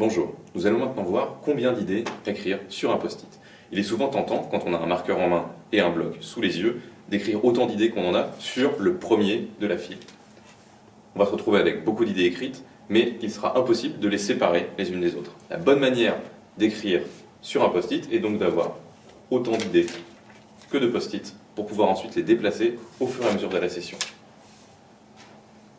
Bonjour, nous allons maintenant voir combien d'idées écrire sur un post-it. Il est souvent tentant, quand on a un marqueur en main et un bloc sous les yeux, d'écrire autant d'idées qu'on en a sur le premier de la file. On va se retrouver avec beaucoup d'idées écrites, mais il sera impossible de les séparer les unes des autres. La bonne manière d'écrire sur un post-it est donc d'avoir autant d'idées que de post-it pour pouvoir ensuite les déplacer au fur et à mesure de la session.